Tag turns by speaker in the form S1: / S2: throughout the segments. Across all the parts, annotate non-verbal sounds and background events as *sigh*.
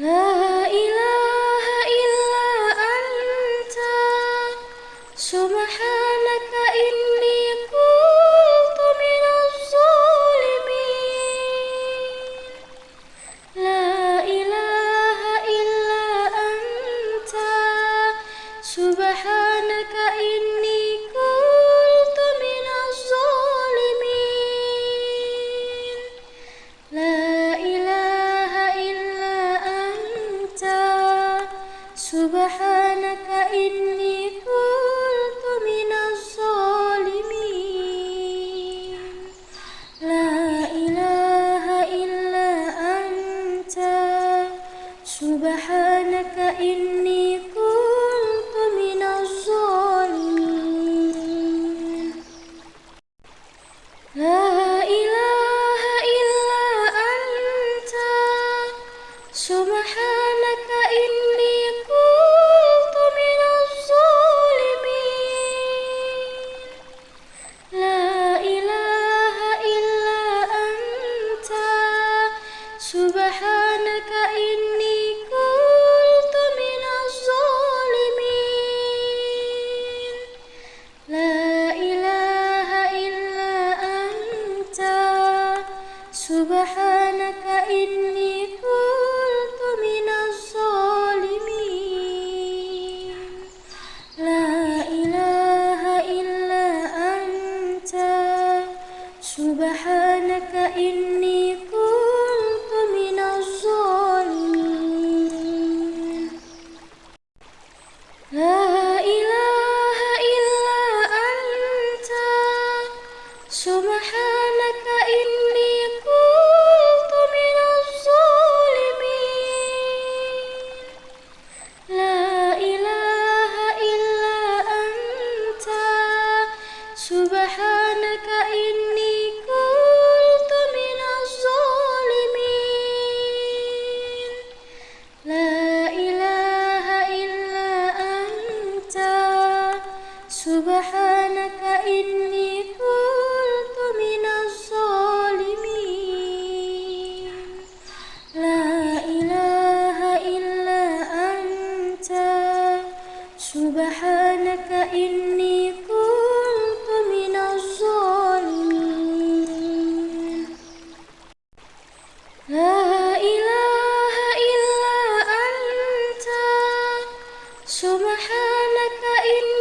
S1: *gasps* Ah. سبحانك إني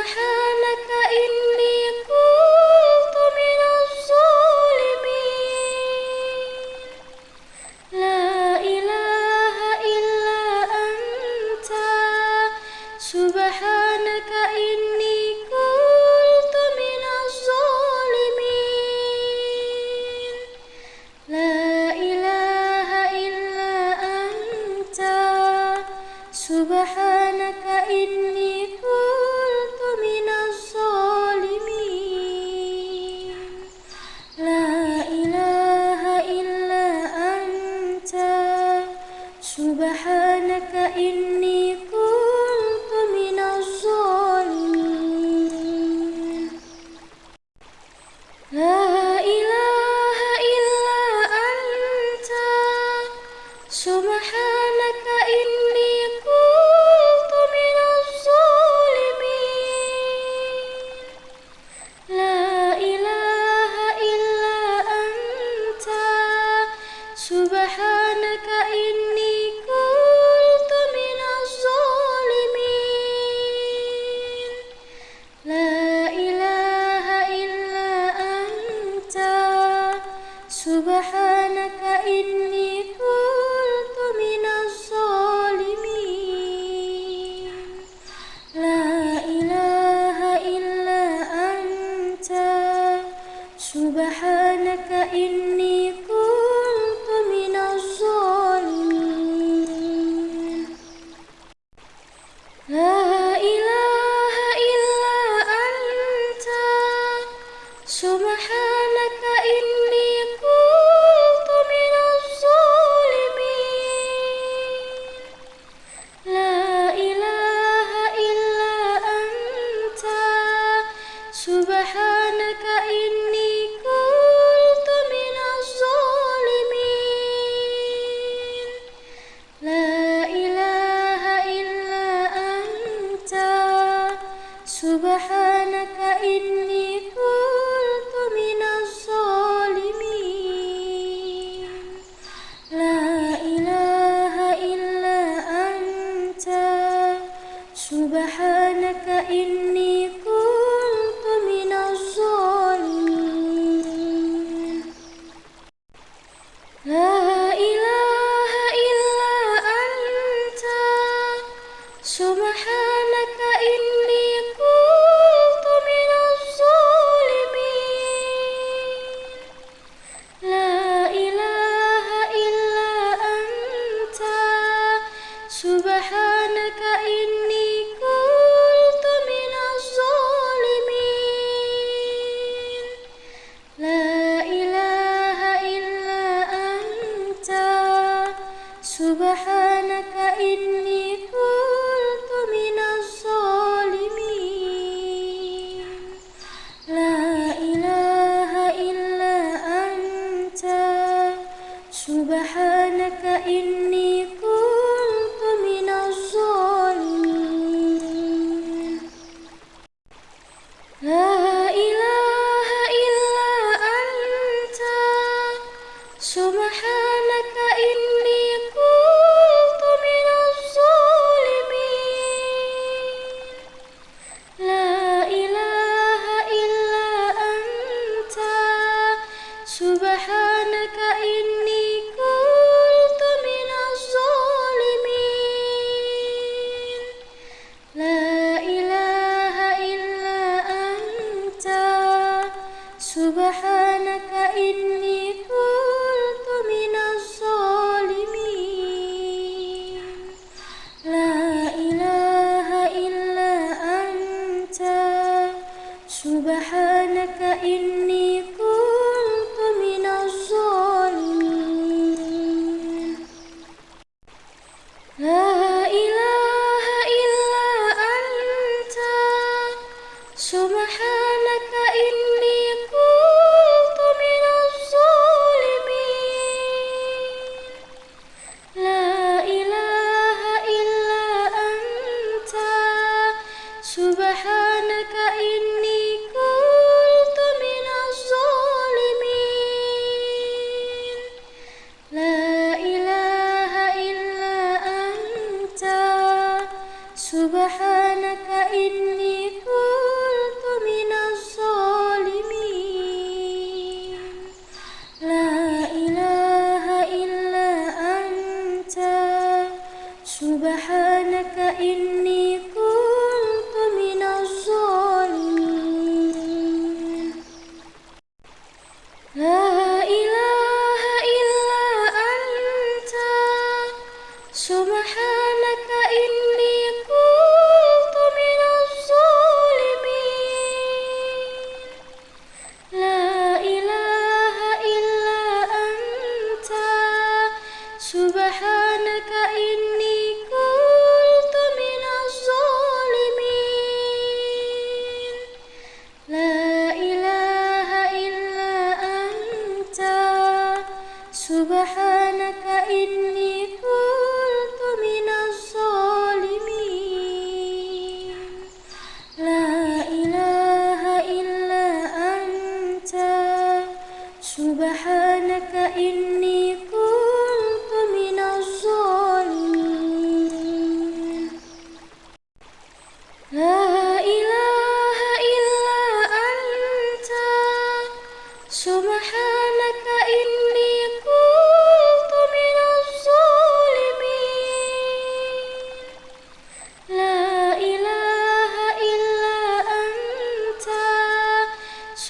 S1: سبحانك إني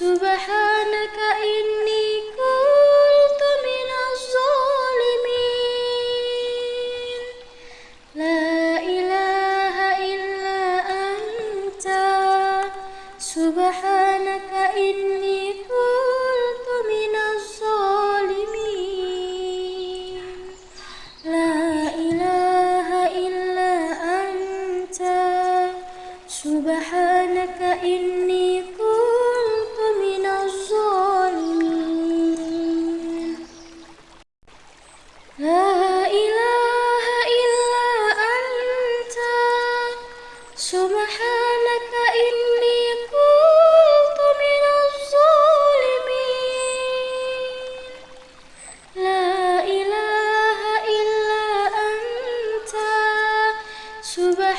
S1: سبحانك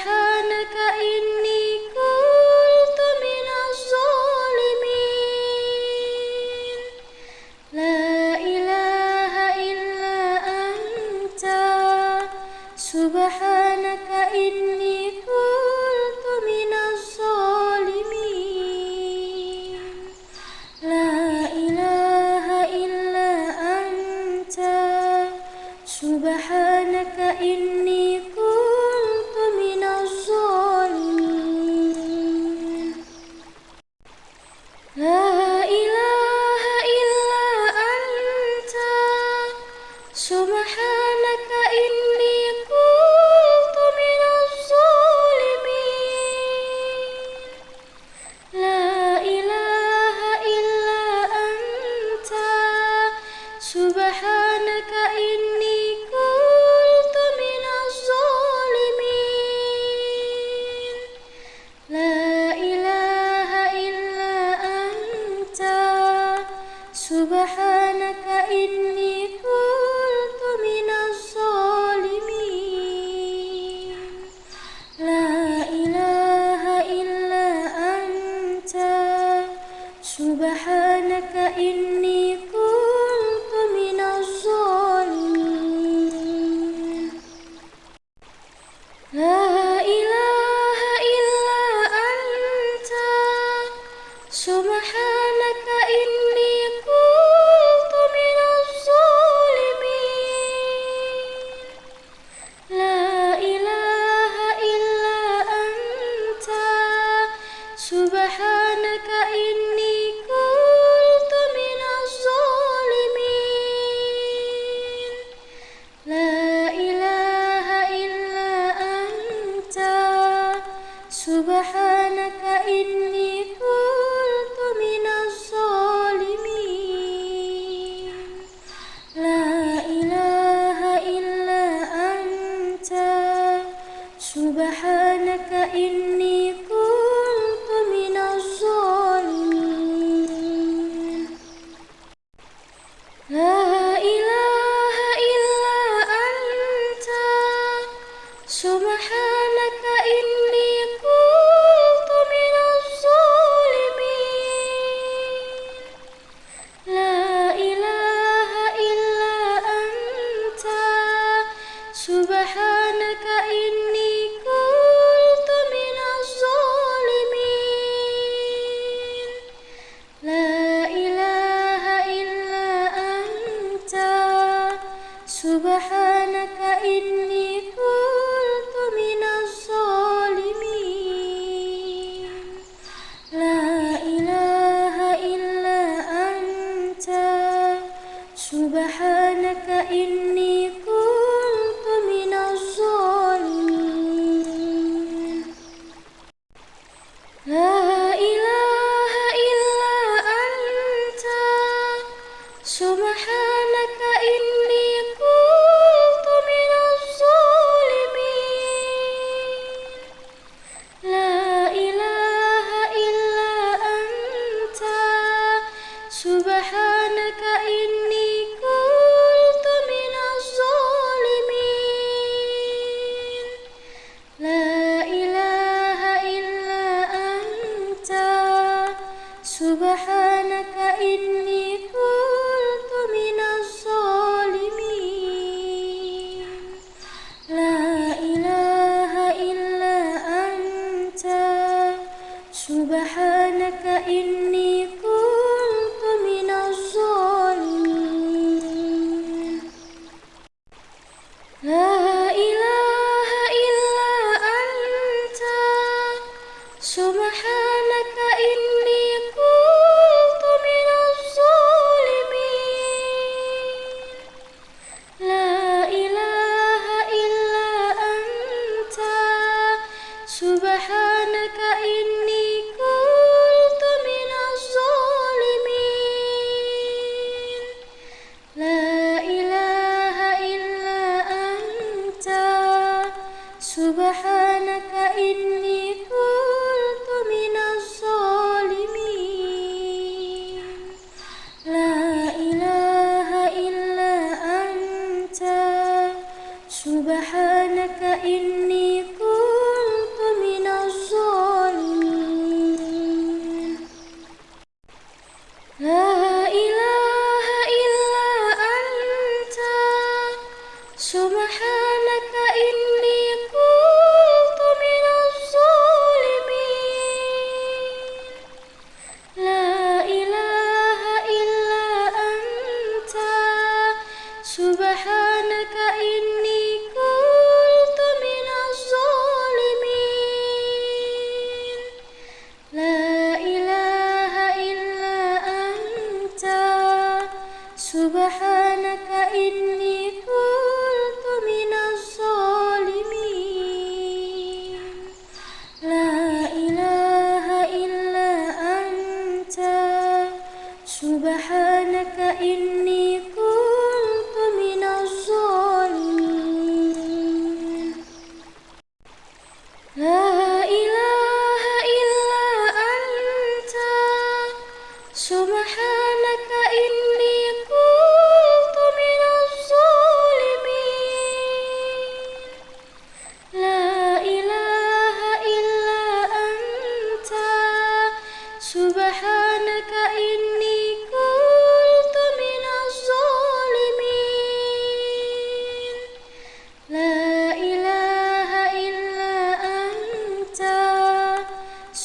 S1: أحسانك إن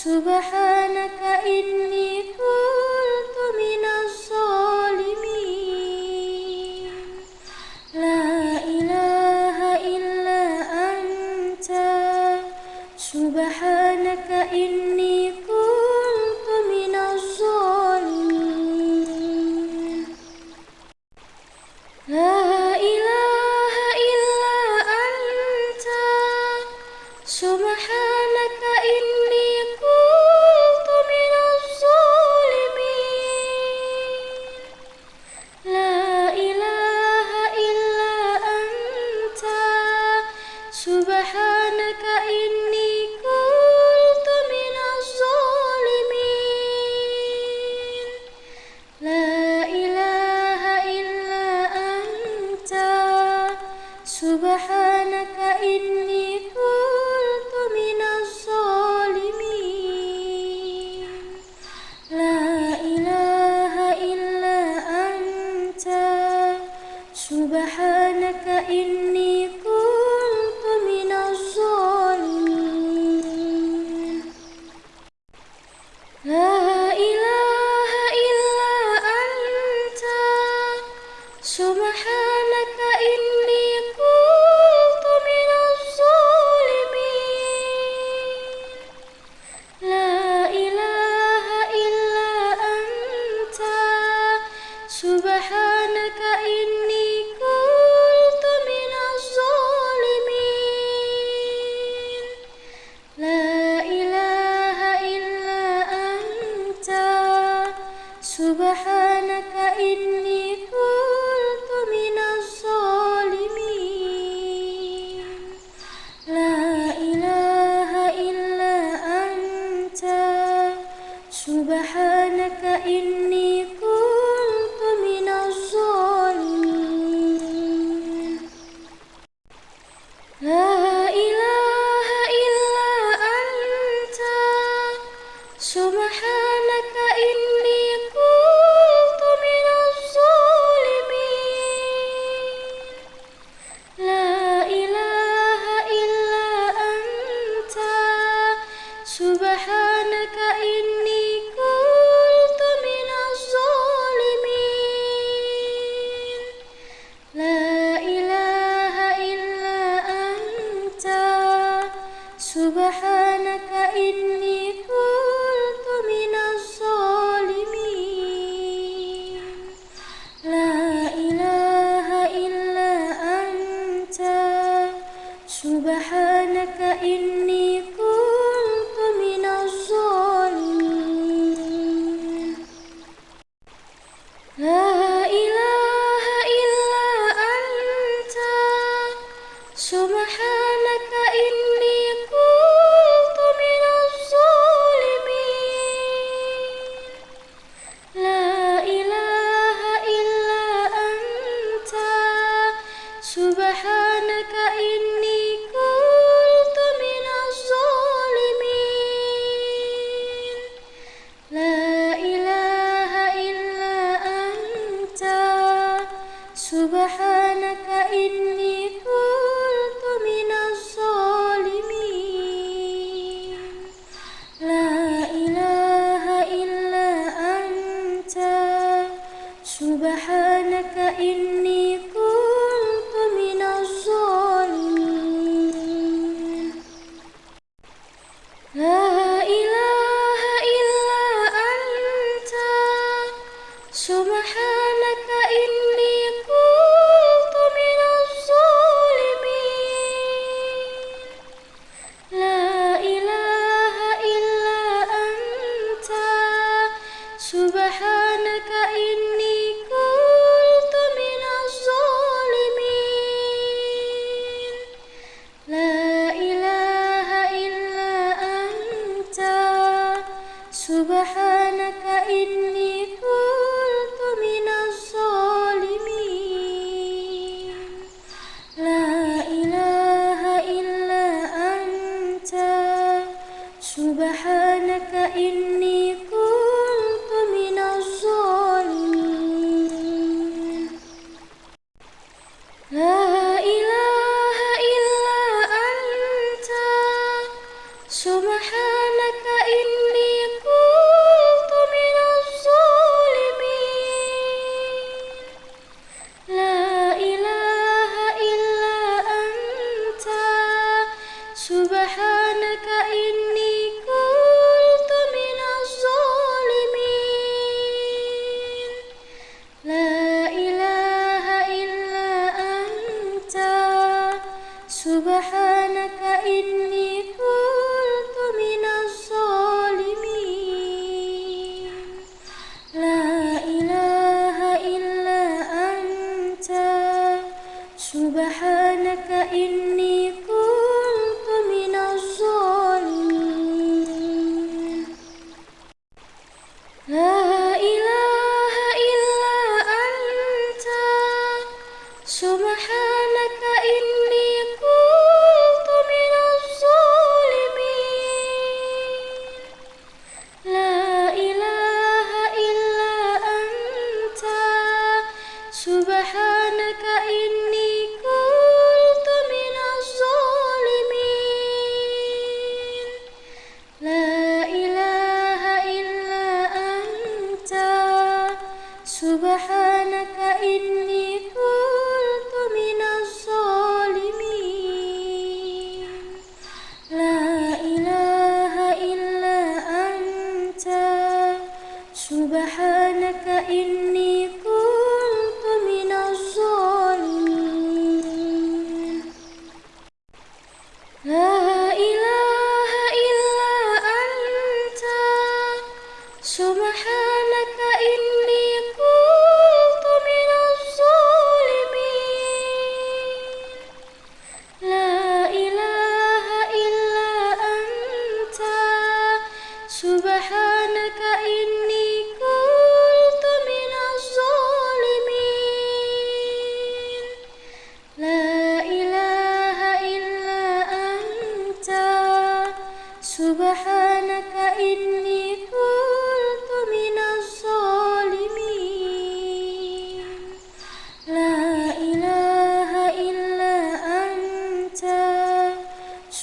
S1: سبحانك إني سبحانك إني كنت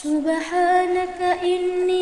S1: سبحانك إني